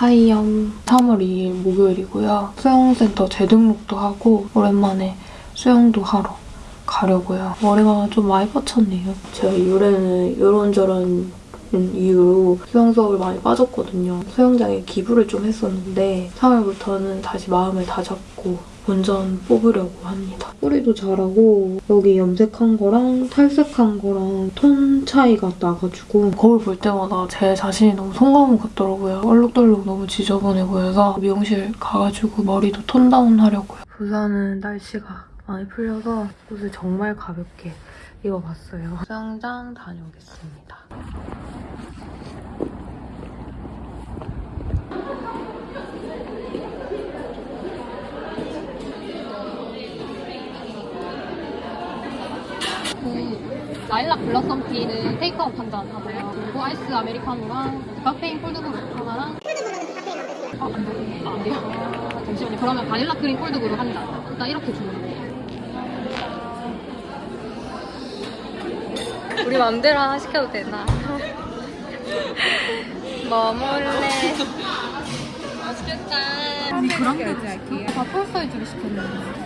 하이염 3월 2일 목요일이고요. 수영센터 재등록도 하고 오랜만에 수영도 하러 가려고요. 머리가 좀 많이 뻗쳤네요. 제가 요래는 이런저런 이유로 수영 수업을 많이 빠졌거든요. 수영장에 기부를 좀 했었는데 3월부터는 다시 마음을 다잡고 본전 뽑으려고 합니다. 뿌리도 잘하고 여기 염색한 거랑 탈색한 거랑 톤 차이가 나가지고 거울 볼 때마다 제 자신이 너무 송가문 같더라고요. 얼룩덜룩 너무 지저분해 보여서 미용실 가가지고 머리도 톤 다운 하려고요. 부산은 날씨가 많이 풀려서 옷을 정말 가볍게 입어봤어요. 수영장 다녀오겠습니다. 그 라일락 blossom tea는 테이크아웃 한잔 하고요. 그리고 아이스 아메리카노랑 카페인 cold brew 하나랑 아, 안 돼요. 아, 안 돼요. 아, 잠시만요. 그러면 바닐라 크림 cold brew 한 잔. 일단 이렇게 주문해요. 우리 맘대로 하나 시켜도 되나? 뭐 먹을래? 맛있겠다. 아니 그런 게 다풀 사이즈로 시켰는데.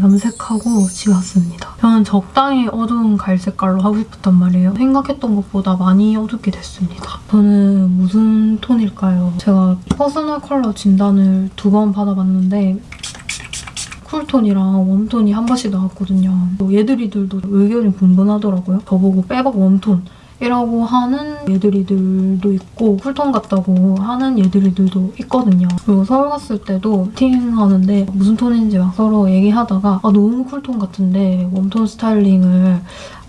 염색하고 집에 왔습니다. 저는 적당히 어두운 갈색깔로 하고 싶었단 말이에요. 생각했던 것보다 많이 어둡게 됐습니다. 저는 무슨 톤일까요? 제가 personal color 진단을 두 번 받아봤는데 쿨톤이랑 웜톤이 한 번씩 나왔거든요. 얘들이들도 의견이 분분하더라고요. 저보고 백퍼 warm tone 이라고 하는 얘들이들도 있고 cool tone 같다고 하는 얘들이들도 있거든요. 그리고 서울 갔을 때도 미팅하는데 무슨 톤인지 막 서로 얘기하다가 아 너무 cool tone 같은데 warm tone 스타일링을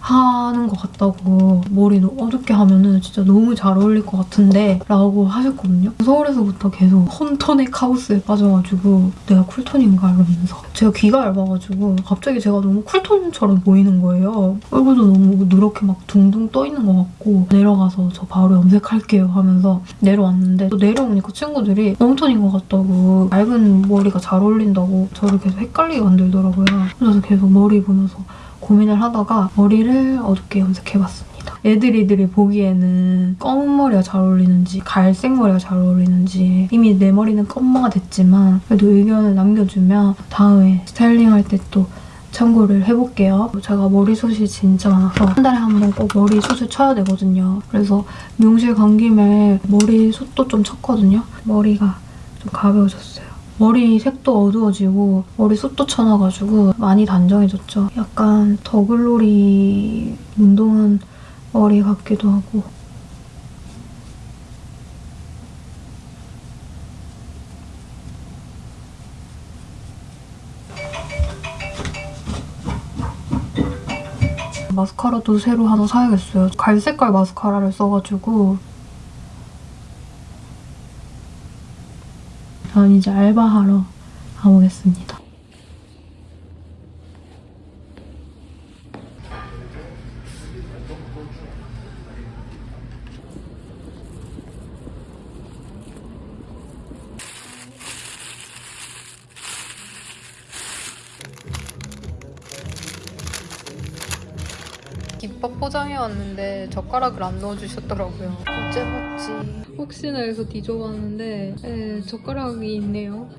하는 것 같다고 머리도 어둡게 하면 은 진짜 너무 잘 어울릴 것 같은데 라고 하셨거든요. 서울에서부터 계속 홈톤의 카오스에 빠져가지고 내가 쿨톤인가 이러면서 제가 귀가 얇아가지고 갑자기 제가 너무 쿨톤처럼 보이는 거예요. 얼굴도 너무 누렇게 막 둥둥 떠 있는 것 같고 내려가서 저 바로 염색할게요 하면서 내려왔는데 또 내려오니까 친구들이 웜톤인 것 같다고 얇은 머리가 잘 어울린다고 저를 계속 헷갈리게 만들더라고요. 그래서 계속 머리 보면서 고민을 하다가 머리를 어둡게 염색해봤습니다. 애들이들이 보기에는 검은 머리가 잘 어울리는지 갈색 머리가 잘 어울리는지 이미 내 머리는 검마가 됐지만 그래도 의견을 남겨주면 다음에 스타일링할 때또 참고를 해볼게요. 제가 머리숱이 진짜 많아서 한 달에 한 번 꼭 머리숱을 쳐야 되거든요. 그래서 미용실 간 김에 머리숱도 좀 쳤거든요. 머리가 좀 가벼워졌어요. 머리 색도 어두워지고 머리숱도 쳐놔가지고 많이 단정해졌죠. 약간 더글로리 운동한 머리 같기도 하고 마스카라도 새로 하나 사야겠어요. 갈색깔 마스카라를 써가지고 저는 이제 알바하러 가보겠습니다. 김밥 포장해 왔는데 젓가락을 안 넣어주셨더라고요. 어째 먹지? 혹시나 해서 뒤져봤는데 에, 젓가락이 있네요.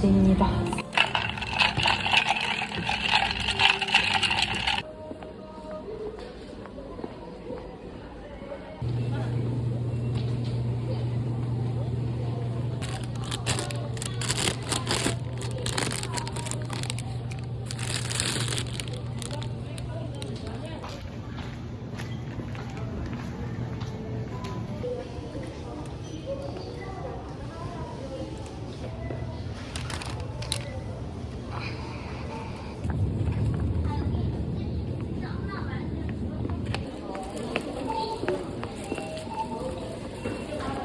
바나나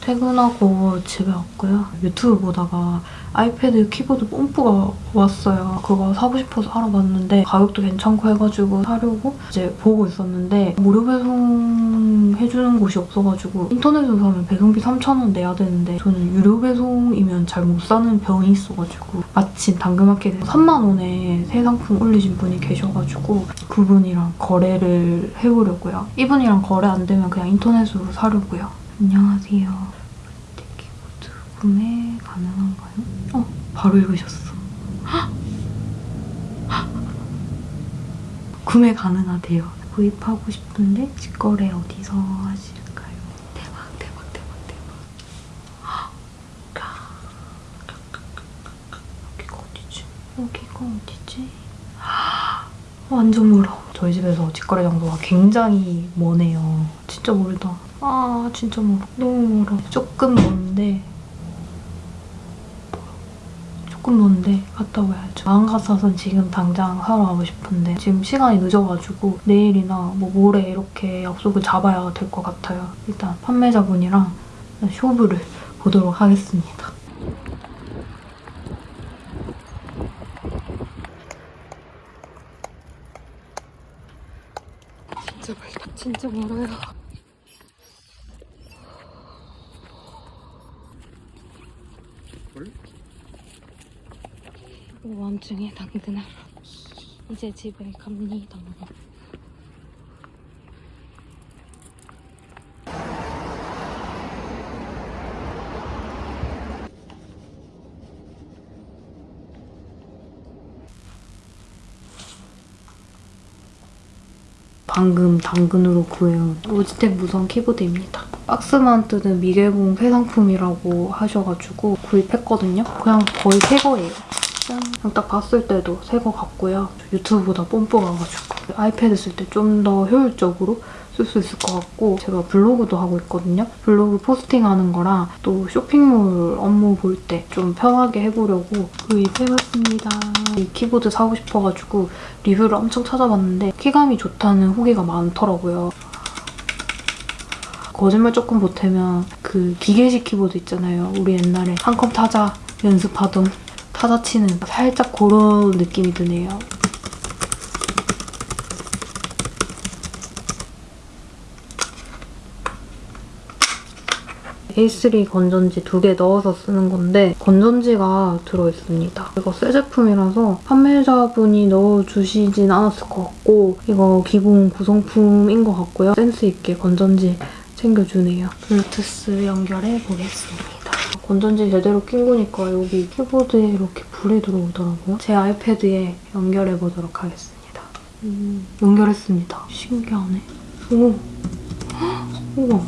퇴근하고 집에 왔고요. 유튜브 보다가 아이패드 키보드 뽐뿌가 왔어요. 그거 사고 싶어서 알아봤는데 가격도 괜찮고 해가지고 사려고 이제 보고 있었는데 무료 배송 해주는 곳이 없어가지고 인터넷으로 사면 배송비 3,000원 내야 되는데 저는 유료 배송이면 잘 못 사는 병이 있어가지고 마침 당근마켓에서 3만 원에 새 상품 올리신 분이 계셔가지고 그분이랑 거래를 해보려고요. 이분이랑 거래 안 되면 그냥 인터넷으로 사려고요. 안녕하세요. 구매 가능한가요? 어, 바로 읽으셨어. 구매 가능하대요. 구입하고 싶은데 직거래 어디서 하실까요? 대박, 대박, 대박, 대박. 헉! 여기가 어디지? 여기가 어디지? 헉! 완전 멀어. 저희 집에서 직거래 장소가 굉장히 머네요. 진짜 멀다. 아 진짜 멀어. 너무 멀어. 조금 먼데 조금 먼데 갔다 와야죠. 마음 같아서는 지금 당장 사러 가고 싶은데 지금 시간이 늦어가지고 내일이나 뭐 모레 이렇게 약속을 잡아야 될 것 같아요. 일단 판매자분이랑 쇼부를 보도록 하겠습니다. 진짜 멀다. 진짜 멀어요. 오밤중에 당근하러 이제 집에 갑니다. 방금 당근으로 구해온 로지텍 무선 키보드입니다. 박스만 뜯은 미개봉 새 상품이라고 하셔가지고 구입했거든요. 그냥 거의 새 거예요. 딱 봤을 때도 새 거 같고요. 유튜브보다 뽐뿌가가지고 아이패드 쓸 때 좀 더 효율적으로 쓸 수 있을 것 같고 제가 블로그도 하고 있거든요. 블로그 포스팅하는 거랑 또 쇼핑몰 업무 볼 때 좀 편하게 해보려고 구입해봤습니다. 이 키보드 사고 싶어가지고 리뷰를 엄청 찾아봤는데 키감이 좋다는 후기가 많더라고요. 거짓말 조금 보태면 그 기계식 키보드 있잖아요. 우리 옛날에 한 컵 타자 연습하던 타자 치는 살짝 그런 느낌이 드네요. A3 건전지 두 개 넣어서 쓰는 건데 건전지가 들어있습니다. 이거 새 제품이라서 판매자분이 넣어주시진 않았을 것 같고 이거 기본 구성품인 것 같고요. 센스 있게 건전지 챙겨주네요. 블루투스 연결해 보겠습니다. 건전지 제대로 낀 거니까 여기 키보드에 이렇게 불이 들어오더라고요. 제 아이패드에 연결해 보도록 하겠습니다. 음, 연결했습니다. 신기하네. 오, 헉, 우와.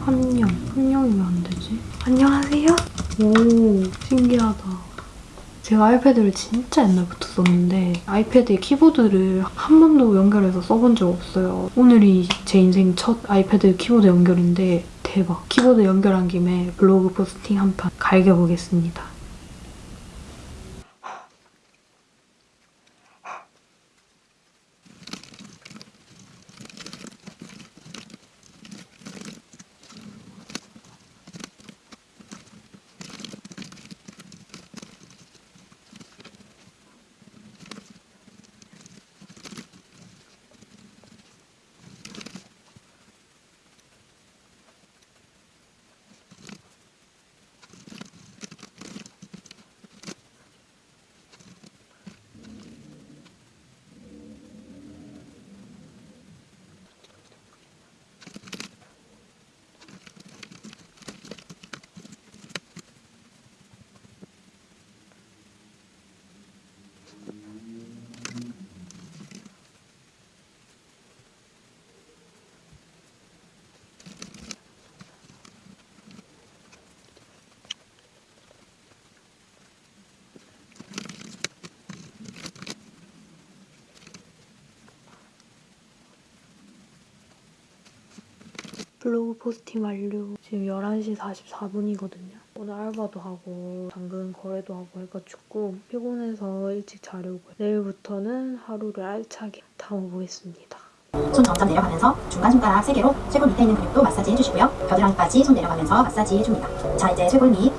한영. 한영이 왜 안 되지? 안녕하세요? 오, 신기하다. 제가 아이패드를 진짜 옛날부터 썼는데 아이패드에 키보드를 한 번도 연결해서 써본 적 없어요. 오늘이 제 인생 첫 아이패드 키보드 연결인데 대박. 키보드 연결한 김에 블로그 포스팅 한 판 갈겨보겠습니다. 블로그 포스팅 완료. 지금 11시 44분이거든요. 오늘 알바도 하고 당근 거래도 하고 해가지고 피곤해서 일찍 자려고요. 내일부터는 하루를 알차게 담아보겠습니다. 손 점점 내려가면서 중간 손가락 3개로 쇄골 밑에 있는 근육도 마사지 해주시고요. 겨드랑이까지 손 내려가면서 마사지 해줍니다. 자 이제 쇄골 밑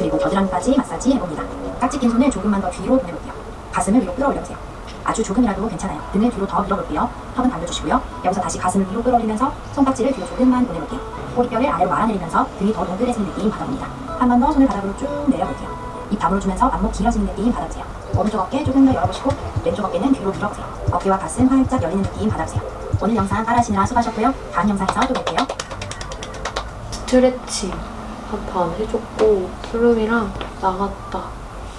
그리고 겨드랑이까지 마사지 해봅니다. 깍지 낀 손을 조금만 더 뒤로 보내볼게요. 가슴을 위로 끌어올려보세요. 아주 조금이라도 괜찮아요. 등을 뒤로 더 밀어볼게요. 턱은 당겨주시고요. 여기서 다시 가슴을 위로 끌어올리면서 손깍지를 뒤로 조금만 보내볼게요. 꼬리뼈를 아래로 말아내리면서 등이 더 동그래지는 느낌 받아봅니다. 한 번 더 손을 바닥으로 쭉 내려볼게요. 입 다물어 주면서 안목 길어지는 느낌 받아보세요. 오른쪽 어깨 조금 더 열어보시고 왼쪽 어깨는 뒤로 밀어보세요. 어깨와 가슴 활짝 열리는 느낌 받아보세요. 오늘 영상 따라하시느라 수고하셨고요. 다음 영상에서 또 뵐게요. 스트레칭 한 판 해줬고 수lum이랑 나갔다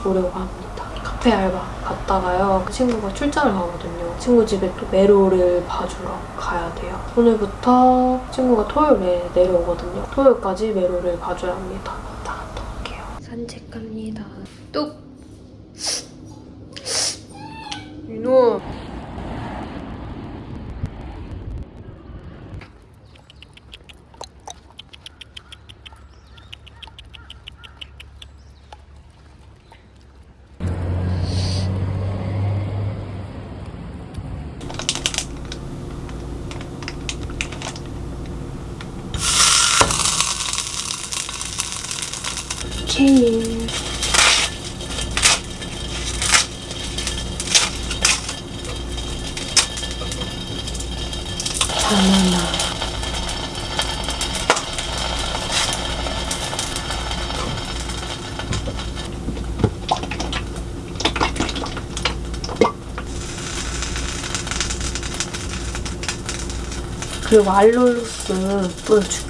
오려고 합니다. 카페 알바 갔다가요. 그 친구가 출장을 가거든요. 친구 집에 또 메로를 봐주러 가야 돼요. 오늘부터 친구가 토요일에 내려오거든요. 토요일까지 메로를 봐줘야 합니다. 나갔다 올게요. 산책 갑니다. 뚝! 이놈! 케일 바나나 그리고 알룰로스 뿌려줄게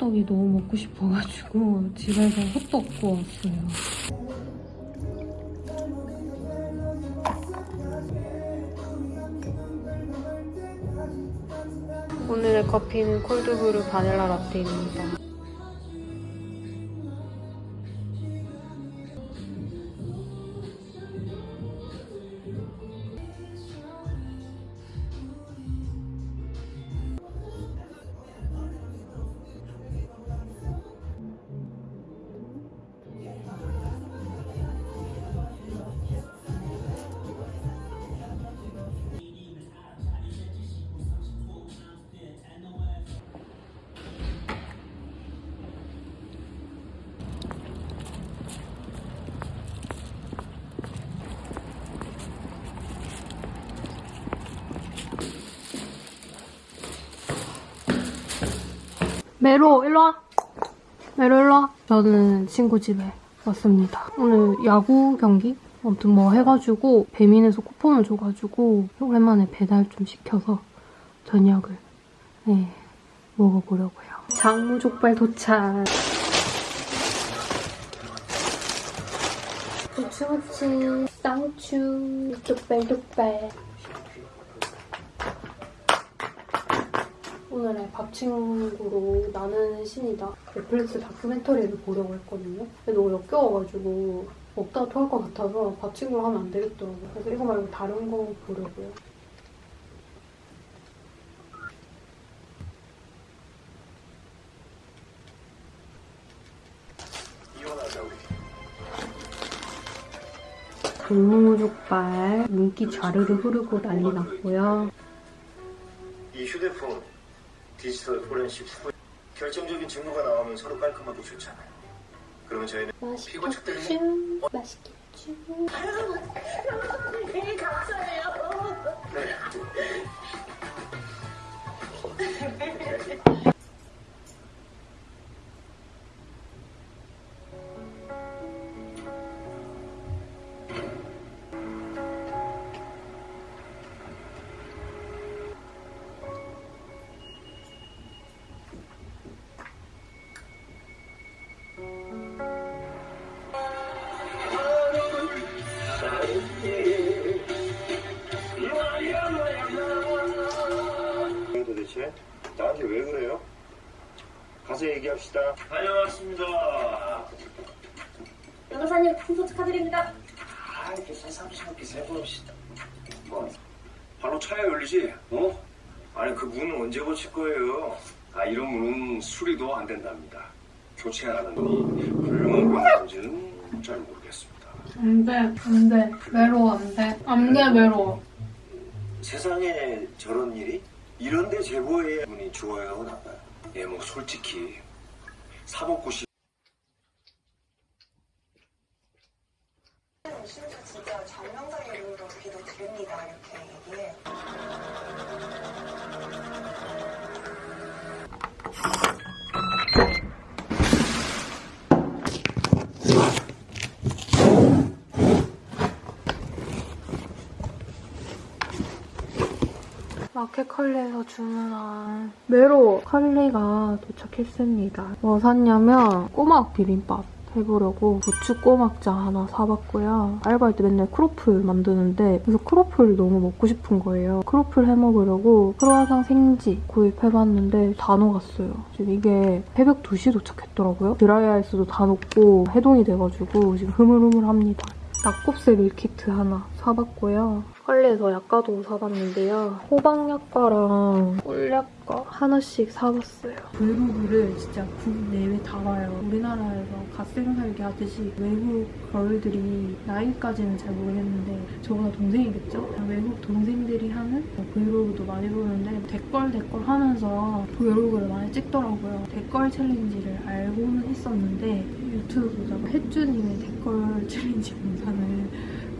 호떡이 너무 먹고 싶어가지고 집에서 호떡 구웠어요. 오늘의 커피는 콜드브루 바닐라 라떼입니다. 메로 일로 와. 메로 일로 와. 저는 친구 집에 왔습니다. 오늘 야구 경기 아무튼 뭐 해가지고 배민에서 쿠폰을 줘가지고 오랜만에 배달 좀 시켜서 저녁을 네, 먹어보려고요. 장무족발 도착. 고추무침, 쌍추, 족발 족발. 오늘의 밥 친구로 나는 신이다 넷플릭스 다큐멘터리를 보려고 했거든요. 근데 너무 역겨워가지고 먹다가 토할 것 같아서 밥 친구로 하면 안 되겠더라고요. 그래서 이거 말고 다른 거 보려고요. 동무족발 인기 좌르르 흐르고 난리 났고요. 이 휴대폰 디지털 포렌식 후 결정적인 증거가 나오면 서로 깔끔하고 좋잖아요. 그러면 저희는 피고 측들이 맛있겠죠? 도대체 가서 얘기합시다. 다녀왔습니다. 변호사님 풍소 축하드립니다. 아, 이렇게 새삼스럽게 세번없이 뭐, 바로 차에 열리지, 어? 아니, 그 문은 언제 고칠 거예요? 아, 이런 문은 수리도 안 된답니다. 교체하라는 이 훌륭한 건지는 잘 모르겠습니다. 안 돼, 안 돼. 외로워, 안 돼. 안 돼, 외로워. 세상에 저런 일이? 이런데 제보해야 분이 좋아요, 나빠요? 예, 뭐, 솔직히, 사법고시 진짜 마켓 컬리에서 주문한 메로 컬리가 도착했습니다. 뭐 샀냐면 꼬막 비빔밥 해보려고 부추 꼬막장 하나 사봤고요. 알바할 때 맨날 크로플 만드는데 그래서 크로플 너무 먹고 싶은 거예요. 크로플 해먹으려고 크로아상 생지 구입해봤는데 다 녹았어요. 지금 이게 새벽 2시 도착했더라고요. 드라이아이스도 다 녹고 해동이 돼가지고 지금 흐물흐물합니다. 낙곱새 밀키트 하나 사봤고요. 컬리에서 약과도 사봤는데요. 호박약과랑 꿀약과 하나씩 사봤어요. 브이로그를 진짜 국내외 다 봐요. 우리나라에서 갓생살기 하듯이 외국 girl들이 나이까지는 잘 모르겠는데 저보다 동생이겠죠? 외국 동생들이 하는 브이로그도 많이 보는데 that girl that girl 하면서 브이로그를 많이 찍더라고요. that girl 챌린지를 알고는 있었는데 유튜브 보다가 햇주님의 that girl 챌린지 영상을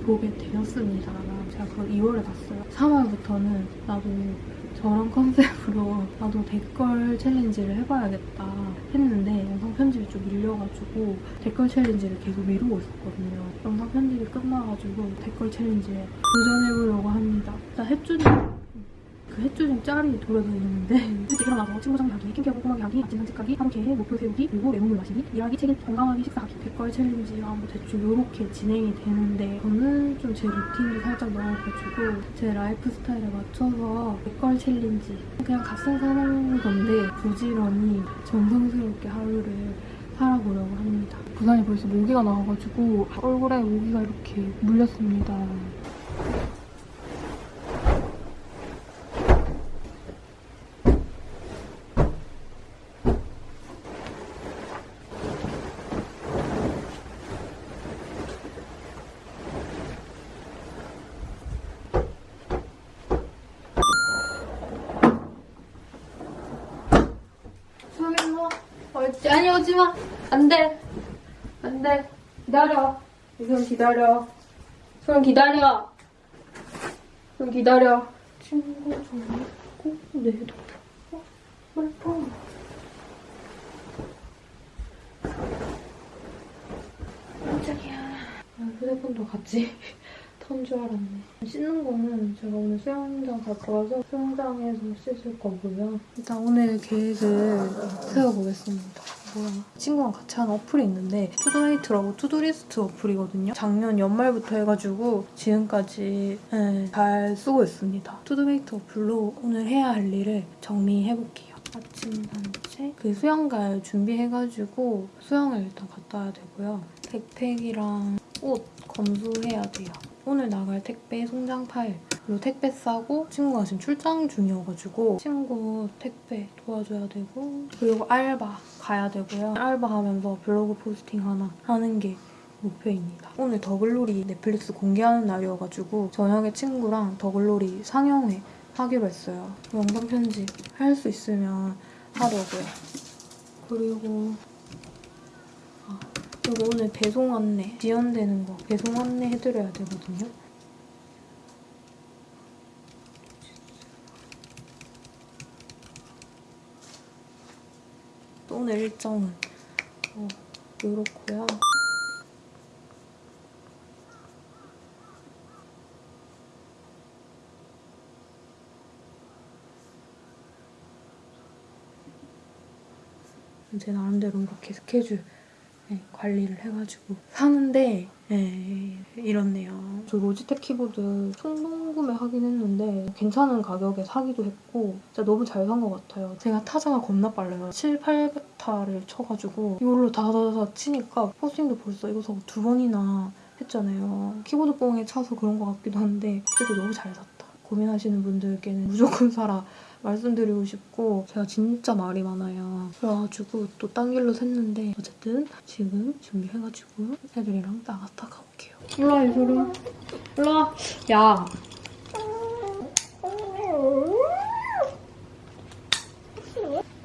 보게 되었습니다. 제가 그걸 2월에 봤어요. 3월부터는 나도 저런 컨셉으로 나도 that girl 챌린지를 해봐야겠다 했는데 영상 편집이 좀 밀려가지고 댓글 챌린지를 계속 미루고 있었거든요. 영상 편집이 끝나가지고 댓글 챌린지에 도전해보려고 합니다. 자, 햇주님 그 햇조심 짤이 돌아다니는데 일찍 일어나서 친구장 가기, 킹케어 꼼꼼하게 하기, 아침 산책하기, 하루 계획, 목표 세우기, 그리고 레몬물 마시기, 일하기, 책임 건강하게 식사하기, 백과의 챌린지가 뭐 대충 이렇게 진행이 되는데 저는 좀 제 루틴이 살짝 나와가지고 제 라이프 스타일에 맞춰서 백과의 챌린지 그냥 갓생 사는 건데 부지런히 정성스럽게 하루를 살아보려고 합니다. 부산에 벌써 모기가 나와가지고 얼굴에 모기가 이렇게 물렸습니다. 수영 일로 와. 옳지. 아니, 오지 마. 안 돼. 안 돼. 기다려. 이선 기다려. 소영 기다려. 소영 기다려. 친구 좀 있고, 내도. 어, 말파. 깜짝이야. 아, 휴대폰도 같이 턴줄 알았네. 씻는 거는 제가 오늘 수영장 갔다 와서 수영장에서 씻을 거고요. 일단 오늘 계획을 세워보겠습니다. 뭐야. 친구랑 같이 하는 어플이 있는데 투두메이트라고 to-do list 어플이거든요. 작년 연말부터 해가지고 지금까지 네, 잘 쓰고 있습니다. 투두메이트 어플로 오늘 해야 할 일을 정리해볼게요. 아침 산책, 그 수영 갈 준비해가지고 수영을 일단 갔다 와야 되고요. 백팩이랑 옷 검수해야 돼요. 오늘 나갈 택배 송장 파일 그리고 택배 싸고 친구가 지금 출장 중이어가지고 친구 택배 도와줘야 되고 그리고 알바 가야 되고요. 알바 하면서 블로그 포스팅 하나 하는 게 목표입니다. 오늘 더글로리 넷플릭스 공개하는 날이어가지고 저녁에 친구랑 더글로리 상영회 하기로 했어요. 영상 편집 할 수 있으면 하려고요. 그리고 아, 그리고 오늘 배송 안내 지연되는 거 배송 안내 해드려야 되거든요. 또 오늘 일정은 어, 이렇고요. 제 나름대로 이렇게 스케줄 네, 관리를 해가지고 사는데 네, 이렇네요. 저 로지텍 키보드 충동 구매하긴 했는데 괜찮은 가격에 사기도 했고 진짜 너무 잘 산 것 같아요. 제가 타자가 겁나 빨라요. 7, 800타를 쳐가지고 이걸로 다다다다 치니까 포스팅도 벌써 이거 사고 두 번이나 했잖아요. 키보드 뽕에 차서 그런 것 같기도 한데 어쨌든 너무 잘 샀다. 고민하시는 분들께는 무조건 사라 말씀드리고 싶고 제가 진짜 말이 많아요. 그래가지고 또 딴 길로 샜는데 어쨌든 지금 준비해가지고 애들이랑 나갔다 가볼게요. 일로와 이소리. 일로와. 야.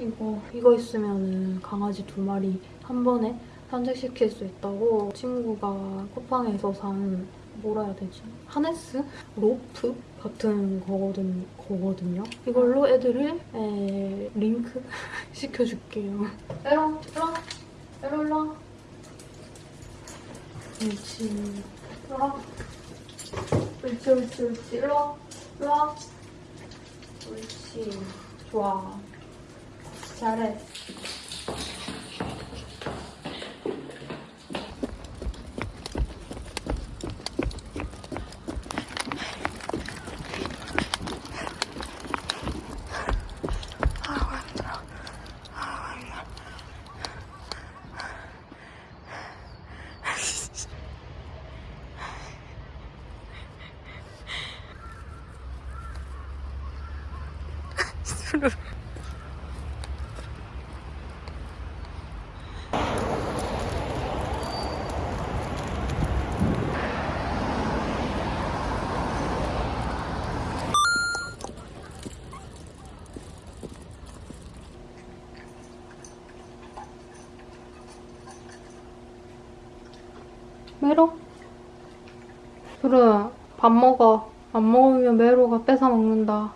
이거 이거 있으면은 강아지 두 마리 한 번에 산책시킬 수 있다고 친구가 쿠팡에서 산 뭐라 해야 되지? 하네스? 로프? 같은 거거든, 거거든요. 이걸로 애들을 에, 링크 시켜줄게요. 에러, 에러, 에러. 옳지. 에러. 옳지, 옳지, 옳지. 일로 일로 옳지. 좋아. 잘해. 메로? 수루야, 밥 먹어. 안 먹으면 메로가 뺏어 먹는다.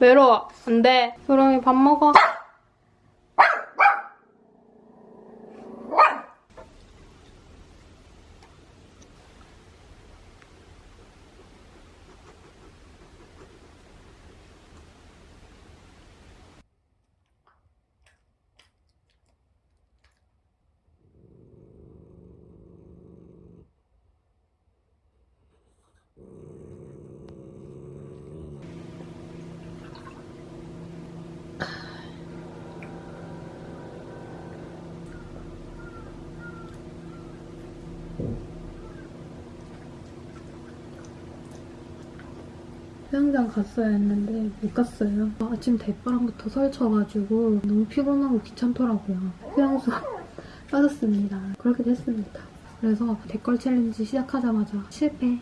메로, 안 돼. 수롱이 밥 먹어. 수영장 갔어야 했는데 못 갔어요. 아침 대바람부터 설쳐가지고 너무 피곤하고 귀찮더라고요. 휴양소 빠졌습니다. 그렇게 됐습니다. 그래서 댓글 챌린지 시작하자마자 실패.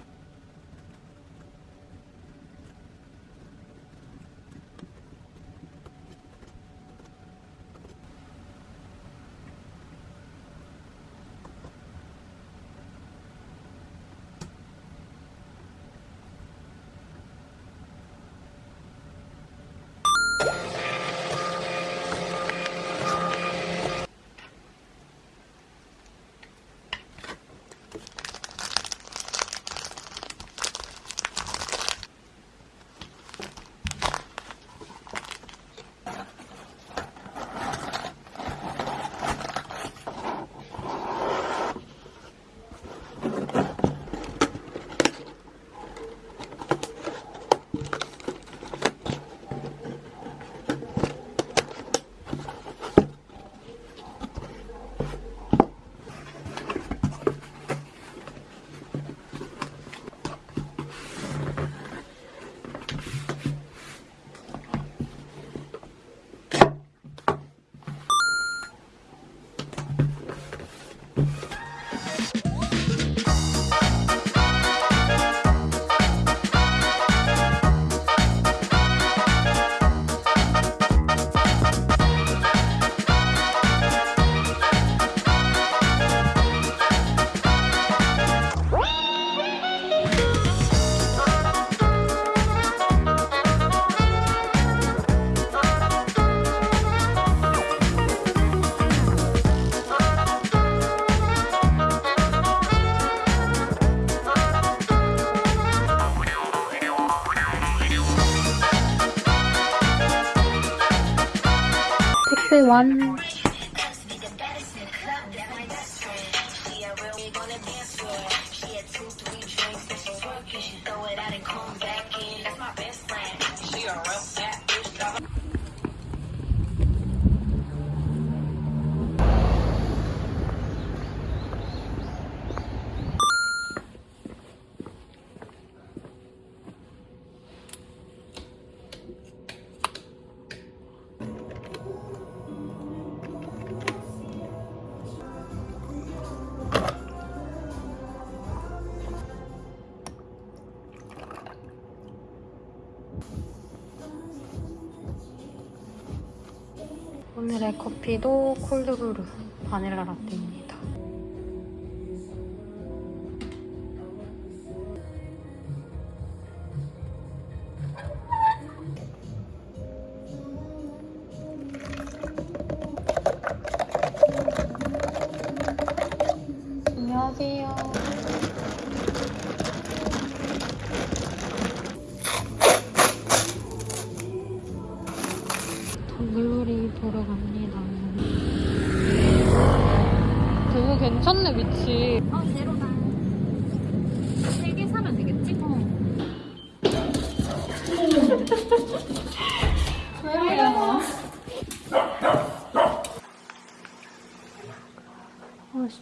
오늘의 커피도 콜드브루 바닐라 라떼입니다.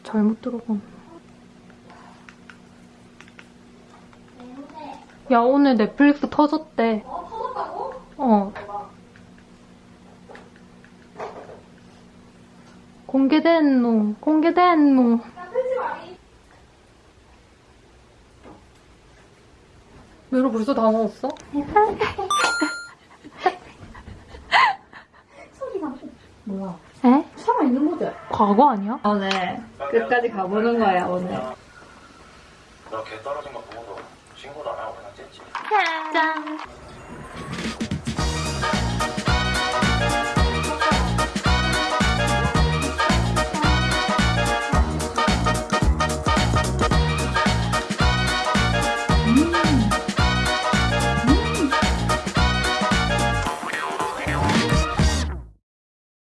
잘못 들어가. 야, 오늘 넷플릭스 터졌대. 어, 터졌다고? 어. 공개된 노, 공개된 노. 메로 벌써 다 먹었어? 뭐야? 에? 살아 있는 거지? 과거 아니야? 오늘 끝까지 가보는 거야 오늘 너걔 떨어진 거 보고도 신고도 안 하고 그냥 쨌지 짠!